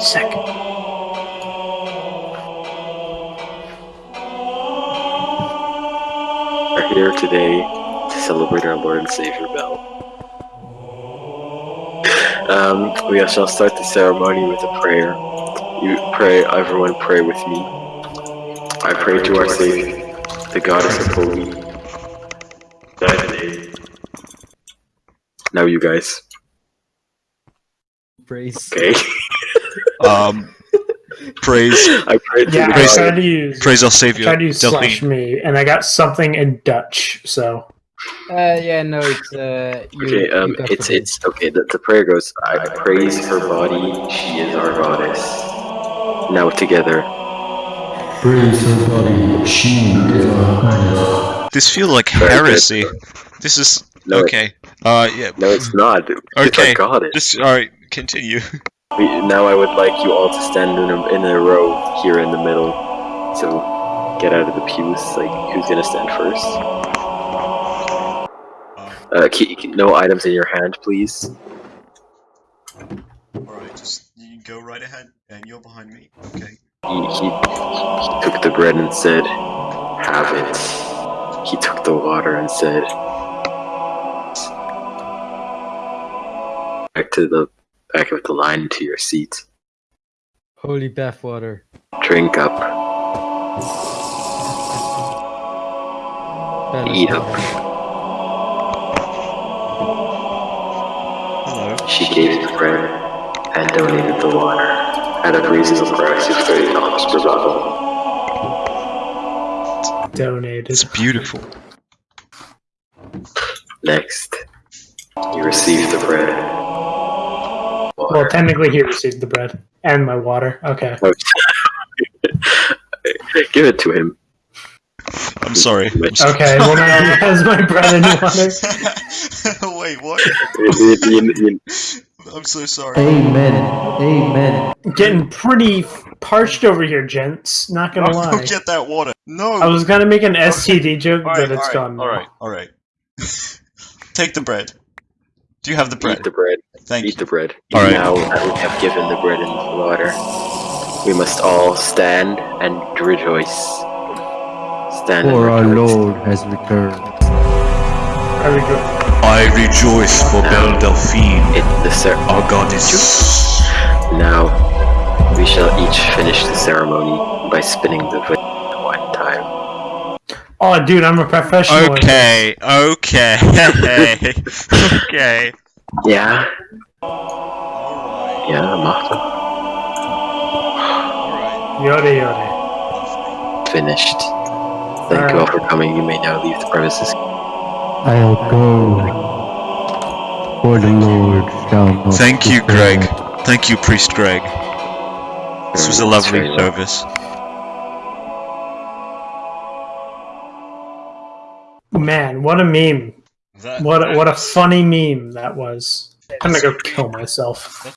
second. We're here today to celebrate our Lord and Savior Belle. Um, we shall start the ceremony with a prayer. You pray, everyone pray with me. I pray to our Savior, the Goddess of Holy. Now you guys. Praise. Okay. Um, praise, I pray Yeah, the I Praise- tried to use praise our I savior, tried to use slash me, and I got something in Dutch. So Uh, yeah, no, it's uh. You, Okay, um, you it's the- it's okay. The, the prayer goes. I praise her body. She is our goddess. Now together. Praise her body, she is our goddess. This feel like heresy. This is No, okay. Uh, yeah. no, it's not. It's Okay. our goddess. This all right. Continue. Now I would like you all to stand in a, in a row here in the middle. So get out of the pews. Like, who's gonna stand first? Uh, no items in your hand, please. All right, just you go right ahead, and you're behind me. Okay. He, he, he took the bread and said, "Have it." He took the water and said, "Back to the back of the line to your seat. Holy bathwater. Drink up. Ballast Eat up." Hello. She gave the bread and donated the water at a reasonable price of thirty dollars per bottle. donated. It's beautiful. Next, you receive the bread. Well, technically, he received the bread and my water. Okay. Give it to him. I'm sorry. Okay. Well, now he has my bread and water. Wait, what? I'm so sorry. Amen. Amen. Getting pretty parched over here, gents. Not gonna No, lie. get that water. No. I was gonna make an STD joke, All but right, it's all right, gone. now. All right, all right. Take the bread. Do you have the bread? Eat the bread. Thank Eat you. the bread. All right. Now that we have given the bread and the water, we must all stand and rejoice. Stand For our and rejoice. Lord has returned. Very good. I rejoice for Belle Delphine, It, the cer- our goddess. now, we shall each finish the ceremony by spinning the vid one time. Oh, dude, I'm a professional. Okay, okay, okay. Yeah, Alright, yeah, Martha. alright. Yoda yoda. Finished. Thank you all for coming. You may now leave the premises. I'll go. For the Lord shall not Thank you, return. Greg. Thank you, Priest Greg. This was a mm, lovely service. Man, what a meme! That, What a, what a funny meme that was. I'm gonna go kill myself.